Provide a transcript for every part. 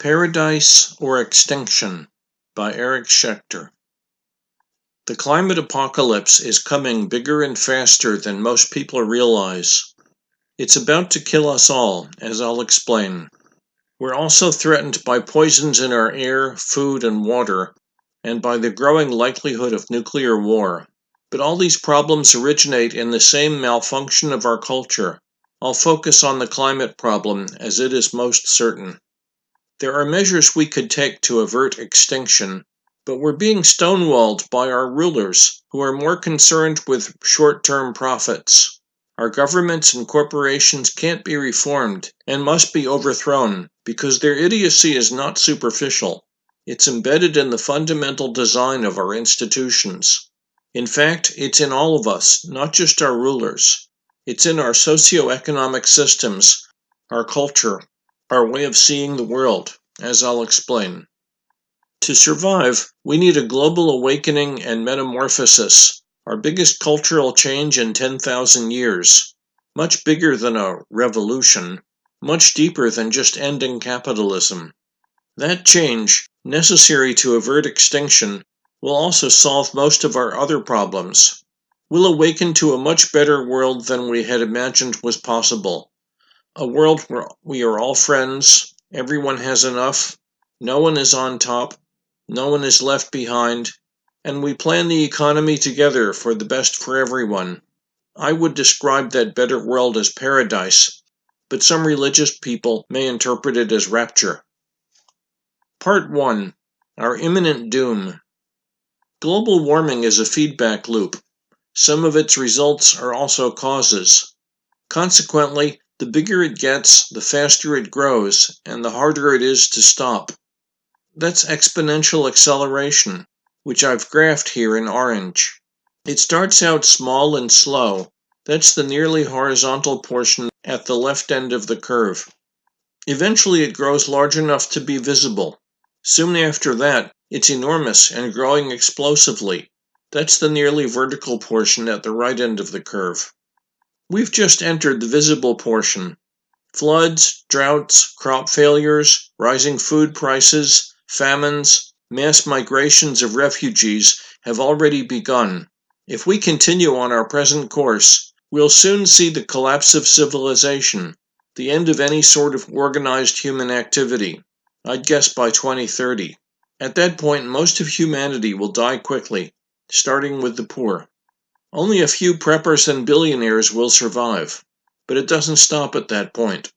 Paradise or Extinction by Eric Schechter. The climate apocalypse is coming bigger and faster than most people realize. It's about to kill us all, as I'll explain. We're also threatened by poisons in our air, food, and water, and by the growing likelihood of nuclear war. But all these problems originate in the same malfunction of our culture. I'll focus on the climate problem as it is most certain. There are measures we could take to avert extinction, but we're being stonewalled by our rulers who are more concerned with short term profits. Our governments and corporations can't be reformed and must be overthrown because their idiocy is not superficial. It's embedded in the fundamental design of our institutions. In fact, it's in all of us, not just our rulers. It's in our socio-economic systems, our culture, our way of seeing the world, as I'll explain. To survive, we need a global awakening and metamorphosis, our biggest cultural change in 10,000 years, much bigger than a revolution, much deeper than just ending capitalism. That change, necessary to avert extinction, will also solve most of our other problems. We'll awaken to a much better world than we had imagined was possible a world where we are all friends, everyone has enough, no one is on top, no one is left behind, and we plan the economy together for the best for everyone. I would describe that better world as paradise, but some religious people may interpret it as rapture. Part 1 Our Imminent Doom Global warming is a feedback loop. Some of its results are also causes. Consequently, the bigger it gets, the faster it grows, and the harder it is to stop. That's exponential acceleration, which I've graphed here in orange. It starts out small and slow. That's the nearly horizontal portion at the left end of the curve. Eventually it grows large enough to be visible. Soon after that, it's enormous and growing explosively. That's the nearly vertical portion at the right end of the curve. We've just entered the visible portion. Floods, droughts, crop failures, rising food prices, famines, mass migrations of refugees have already begun. If we continue on our present course, we'll soon see the collapse of civilization, the end of any sort of organized human activity. I'd guess by 2030. At that point, most of humanity will die quickly, starting with the poor. Only a few preppers and billionaires will survive, but it doesn't stop at that point.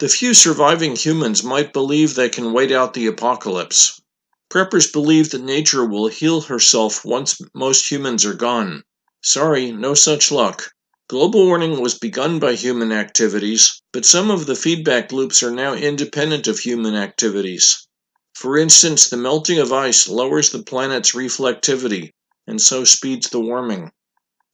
The few surviving humans might believe they can wait out the apocalypse. Preppers believe that nature will heal herself once most humans are gone. Sorry, no such luck. Global warming was begun by human activities, but some of the feedback loops are now independent of human activities. For instance, the melting of ice lowers the planet's reflectivity, and so speeds the warming.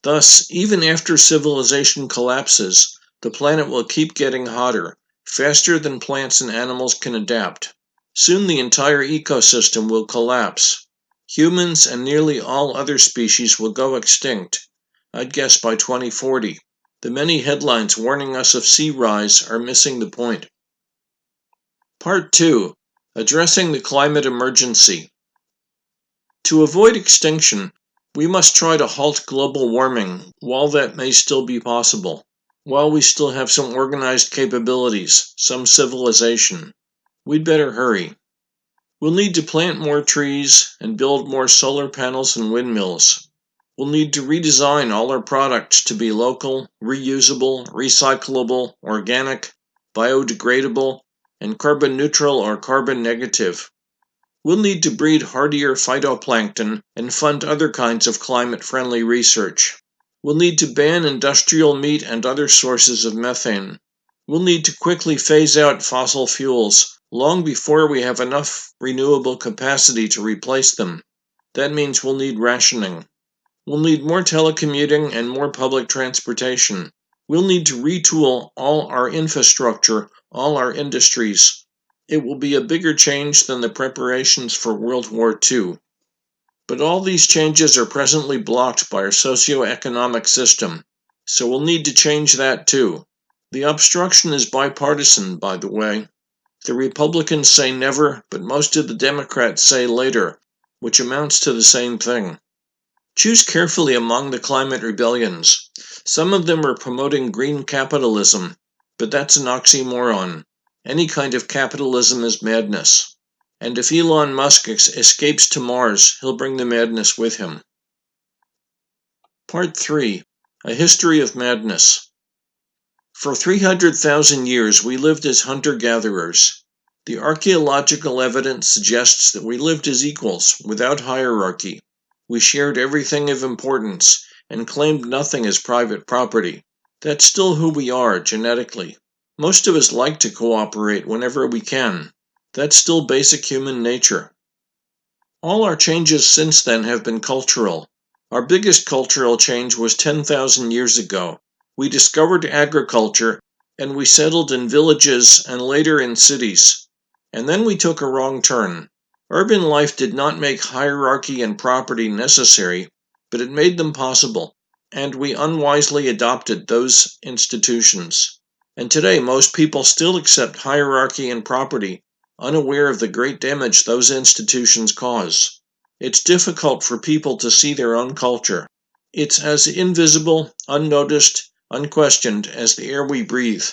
Thus, even after civilization collapses, the planet will keep getting hotter, faster than plants and animals can adapt. Soon the entire ecosystem will collapse. Humans and nearly all other species will go extinct, I'd guess by 2040. The many headlines warning us of sea rise are missing the point. Part 2 Addressing the Climate Emergency. To avoid extinction, we must try to halt global warming while that may still be possible, while we still have some organized capabilities, some civilization. We'd better hurry. We'll need to plant more trees and build more solar panels and windmills. We'll need to redesign all our products to be local, reusable, recyclable, organic, biodegradable, and carbon neutral or carbon negative. We'll need to breed hardier phytoplankton and fund other kinds of climate-friendly research. We'll need to ban industrial meat and other sources of methane. We'll need to quickly phase out fossil fuels long before we have enough renewable capacity to replace them. That means we'll need rationing. We'll need more telecommuting and more public transportation. We'll need to retool all our infrastructure, all our industries, it will be a bigger change than the preparations for World War II. But all these changes are presently blocked by our socio-economic system, so we'll need to change that too. The obstruction is bipartisan, by the way. The Republicans say never, but most of the Democrats say later, which amounts to the same thing. Choose carefully among the climate rebellions. Some of them are promoting green capitalism, but that's an oxymoron. Any kind of capitalism is madness. And if Elon Musk escapes to Mars, he'll bring the madness with him. Part 3 A History of Madness. For 300,000 years, we lived as hunter gatherers. The archaeological evidence suggests that we lived as equals, without hierarchy. We shared everything of importance and claimed nothing as private property. That's still who we are, genetically. Most of us like to cooperate whenever we can. That's still basic human nature. All our changes since then have been cultural. Our biggest cultural change was 10,000 years ago. We discovered agriculture and we settled in villages and later in cities. And then we took a wrong turn. Urban life did not make hierarchy and property necessary, but it made them possible, and we unwisely adopted those institutions. And today, most people still accept hierarchy and property, unaware of the great damage those institutions cause. It's difficult for people to see their own culture. It's as invisible, unnoticed, unquestioned as the air we breathe.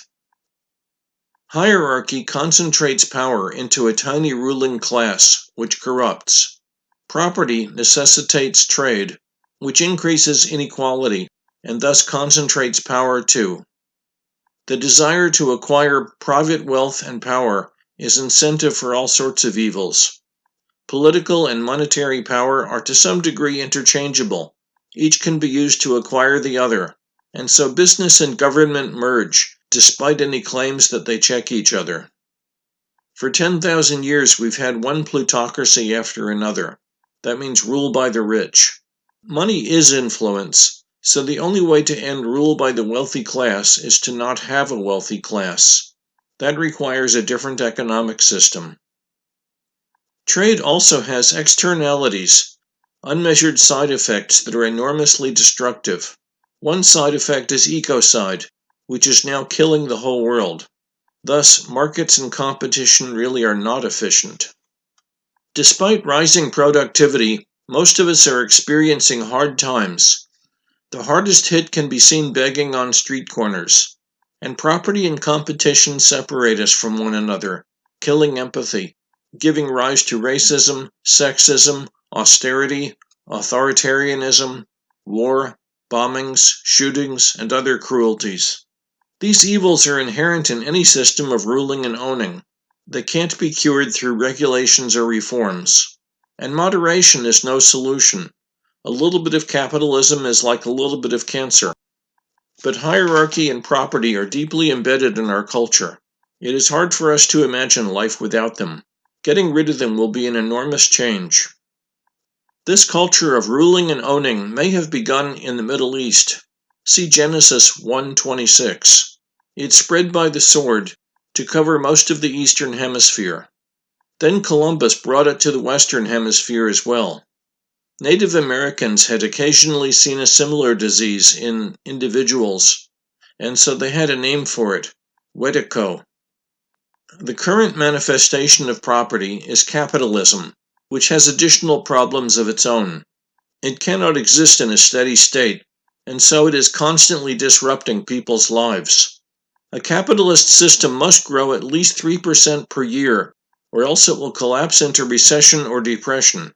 Hierarchy concentrates power into a tiny ruling class, which corrupts. Property necessitates trade, which increases inequality and thus concentrates power too. The desire to acquire private wealth and power is incentive for all sorts of evils. Political and monetary power are to some degree interchangeable. Each can be used to acquire the other, and so business and government merge despite any claims that they check each other. For 10,000 years, we've had one plutocracy after another. That means rule by the rich. Money is influence, so the only way to end rule by the wealthy class is to not have a wealthy class. That requires a different economic system. Trade also has externalities, unmeasured side effects that are enormously destructive. One side effect is ecocide, which is now killing the whole world. Thus, markets and competition really are not efficient. Despite rising productivity, most of us are experiencing hard times. The hardest hit can be seen begging on street corners. And property and competition separate us from one another, killing empathy, giving rise to racism, sexism, austerity, authoritarianism, war, bombings, shootings, and other cruelties. These evils are inherent in any system of ruling and owning. They can't be cured through regulations or reforms. And moderation is no solution. A little bit of capitalism is like a little bit of cancer. But hierarchy and property are deeply embedded in our culture. It is hard for us to imagine life without them. Getting rid of them will be an enormous change. This culture of ruling and owning may have begun in the Middle East. See Genesis 1:26. It spread by the sword to cover most of the eastern hemisphere. Then Columbus brought it to the western hemisphere as well. Native Americans had occasionally seen a similar disease in individuals, and so they had a name for it Wetiko. The current manifestation of property is capitalism, which has additional problems of its own. It cannot exist in a steady state, and so it is constantly disrupting people's lives. A capitalist system must grow at least 3% per year, or else it will collapse into recession or depression.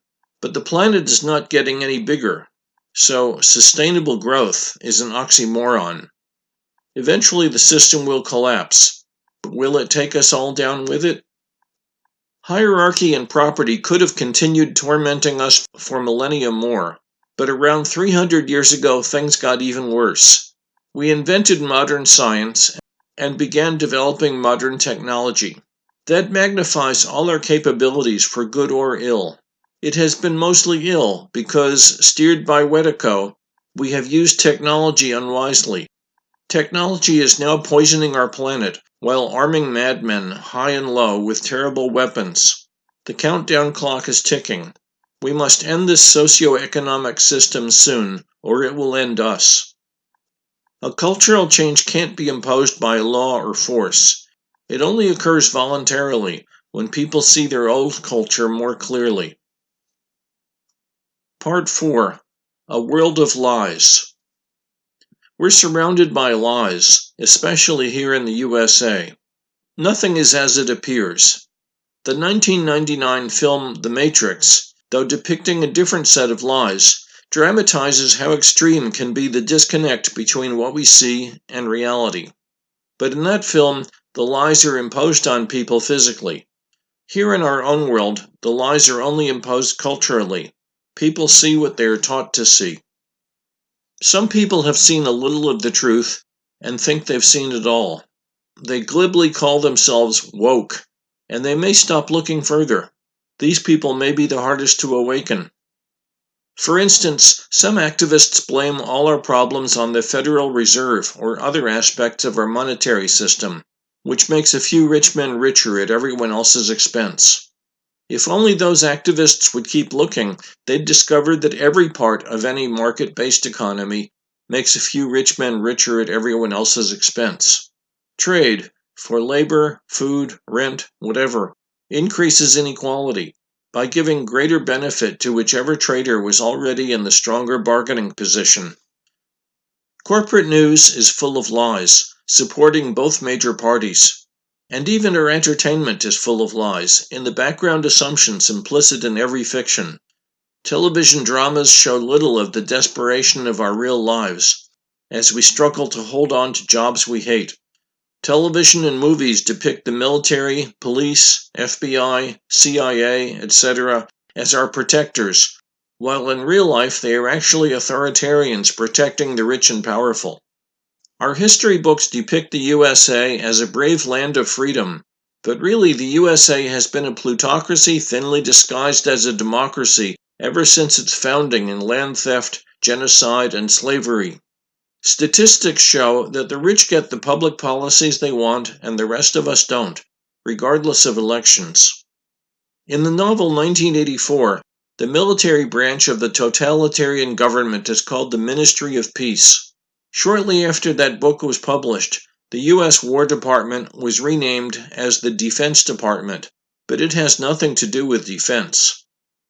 But the planet is not getting any bigger, so sustainable growth is an oxymoron. Eventually, the system will collapse, but will it take us all down with it? Hierarchy and property could have continued tormenting us for millennia more, but around 300 years ago, things got even worse. We invented modern science and began developing modern technology. That magnifies all our capabilities for good or ill. It has been mostly ill because, steered by Wetiko, we have used technology unwisely. Technology is now poisoning our planet while arming madmen high and low with terrible weapons. The countdown clock is ticking. We must end this socio-economic system soon, or it will end us. A cultural change can't be imposed by law or force. It only occurs voluntarily when people see their old culture more clearly. Part 4 A World of Lies. We're surrounded by lies, especially here in the USA. Nothing is as it appears. The 1999 film The Matrix, though depicting a different set of lies, dramatizes how extreme can be the disconnect between what we see and reality. But in that film, the lies are imposed on people physically. Here in our own world, the lies are only imposed culturally. People see what they are taught to see. Some people have seen a little of the truth and think they've seen it all. They glibly call themselves woke, and they may stop looking further. These people may be the hardest to awaken. For instance, some activists blame all our problems on the Federal Reserve or other aspects of our monetary system, which makes a few rich men richer at everyone else's expense. If only those activists would keep looking, they'd discover that every part of any market based economy makes a few rich men richer at everyone else's expense. Trade, for labor, food, rent, whatever, increases inequality by giving greater benefit to whichever trader was already in the stronger bargaining position. Corporate news is full of lies, supporting both major parties. And even our entertainment is full of lies, in the background assumptions implicit in every fiction. Television dramas show little of the desperation of our real lives, as we struggle to hold on to jobs we hate. Television and movies depict the military, police, FBI, CIA, etc. as our protectors, while in real life they are actually authoritarians protecting the rich and powerful. Our history books depict the USA as a brave land of freedom, but really the USA has been a plutocracy thinly disguised as a democracy ever since its founding in land theft, genocide, and slavery. Statistics show that the rich get the public policies they want and the rest of us don't, regardless of elections. In the novel 1984, the military branch of the totalitarian government is called the Ministry of Peace. Shortly after that book was published, the U.S. War Department was renamed as the Defense Department, but it has nothing to do with defense.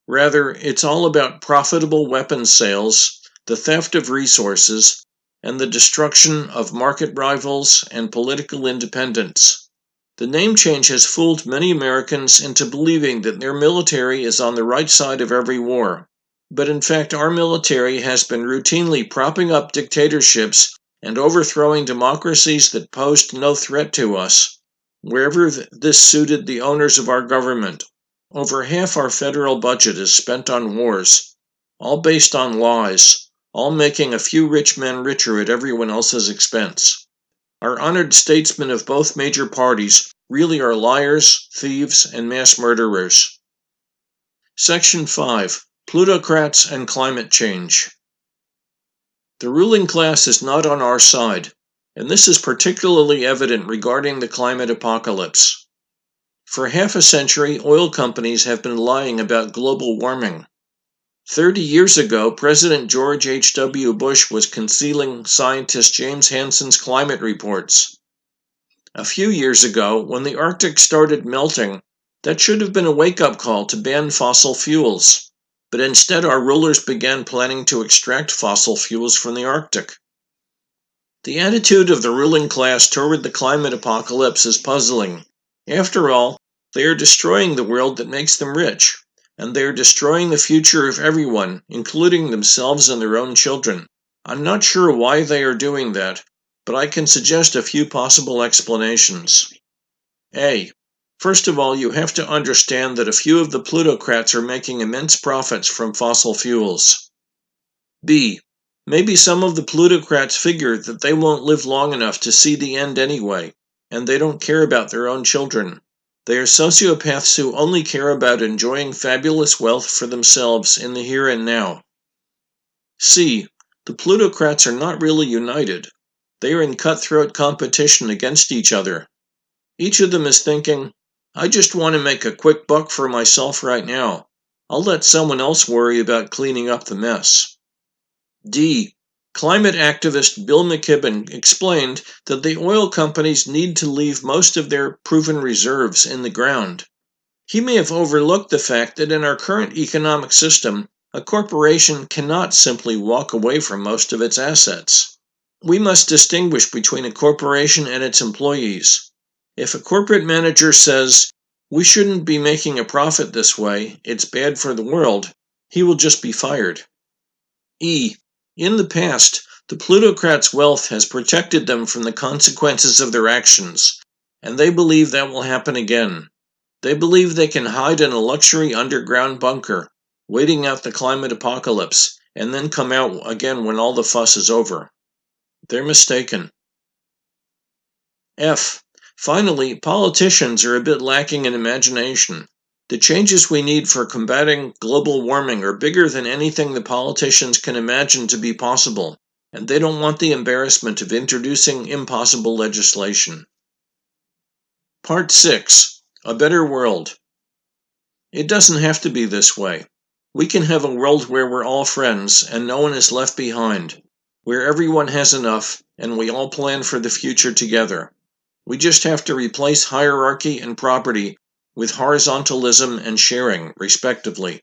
Rather, it's all about profitable weapons sales, the theft of resources, and the destruction of market rivals and political independence. The name change has fooled many Americans into believing that their military is on the right side of every war. But in fact, our military has been routinely propping up dictatorships and overthrowing democracies that posed no threat to us, wherever this suited the owners of our government. Over half our federal budget is spent on wars, all based on lies all making a few rich men richer at everyone else's expense. Our honored statesmen of both major parties really are liars, thieves, and mass murderers. Section 5 Plutocrats and Climate Change. The ruling class is not on our side, and this is particularly evident regarding the climate apocalypse. For half a century, oil companies have been lying about global warming. Thirty years ago, President George H. W. Bush was concealing scientist James Hansen's climate reports. A few years ago, when the Arctic started melting, that should have been a wake up call to ban fossil fuels. But instead, our rulers began planning to extract fossil fuels from the Arctic. The attitude of the ruling class toward the climate apocalypse is puzzling. After all, they are destroying the world that makes them rich and they are destroying the future of everyone, including themselves and their own children. I'm not sure why they are doing that, but I can suggest a few possible explanations. A. First of all, you have to understand that a few of the plutocrats are making immense profits from fossil fuels. B. Maybe some of the plutocrats figure that they won't live long enough to see the end anyway, and they don't care about their own children. They are sociopaths who only care about enjoying fabulous wealth for themselves in the here and now. C. The plutocrats are not really united. They are in cutthroat competition against each other. Each of them is thinking, I just want to make a quick buck for myself right now. I'll let someone else worry about cleaning up the mess. D. Climate activist Bill McKibben explained that the oil companies need to leave most of their proven reserves in the ground. He may have overlooked the fact that in our current economic system, a corporation cannot simply walk away from most of its assets. We must distinguish between a corporation and its employees. If a corporate manager says, we shouldn't be making a profit this way, it's bad for the world, he will just be fired. E. In the past, the plutocrats' wealth has protected them from the consequences of their actions, and they believe that will happen again. They believe they can hide in a luxury underground bunker, waiting out the climate apocalypse, and then come out again when all the fuss is over. They're mistaken. F. Finally, politicians are a bit lacking in imagination. The changes we need for combating global warming are bigger than anything the politicians can imagine to be possible, and they don't want the embarrassment of introducing impossible legislation. Part 6 A Better World It doesn't have to be this way. We can have a world where we're all friends and no one is left behind, where everyone has enough and we all plan for the future together. We just have to replace hierarchy and property with horizontalism and sharing, respectively.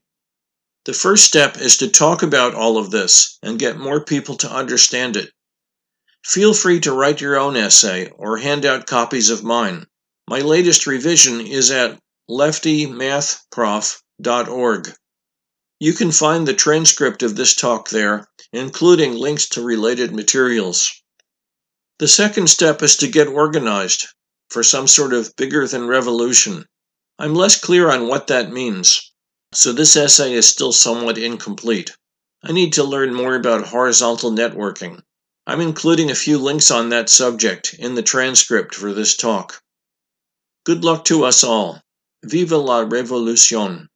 The first step is to talk about all of this and get more people to understand it. Feel free to write your own essay or hand out copies of mine. My latest revision is at leftymathprof.org. You can find the transcript of this talk there, including links to related materials. The second step is to get organized for some sort of bigger than revolution. I'm less clear on what that means, so this essay is still somewhat incomplete. I need to learn more about horizontal networking. I'm including a few links on that subject in the transcript for this talk. Good luck to us all. Viva la revolution!